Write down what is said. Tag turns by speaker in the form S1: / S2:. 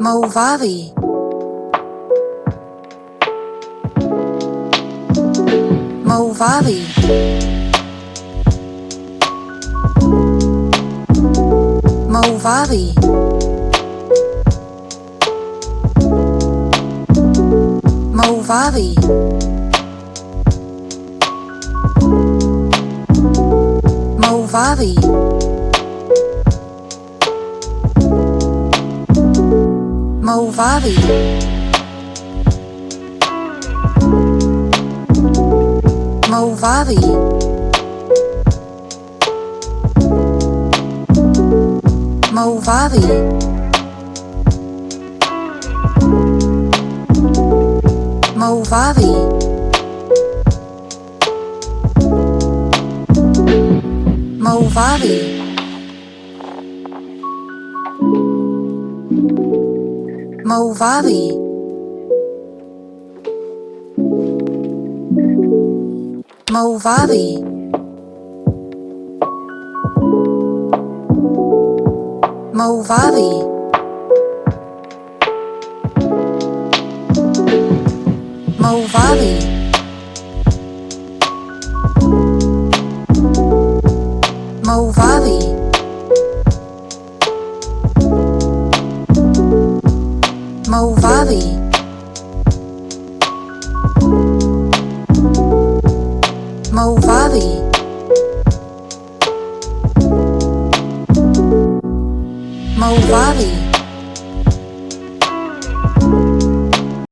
S1: Movavi Movavi Movavi Movavi Movavi Movavi Movavi Movavi Movavi Movavi Mo Valley. Mo Valley. Mo Movavi Movavi Movavi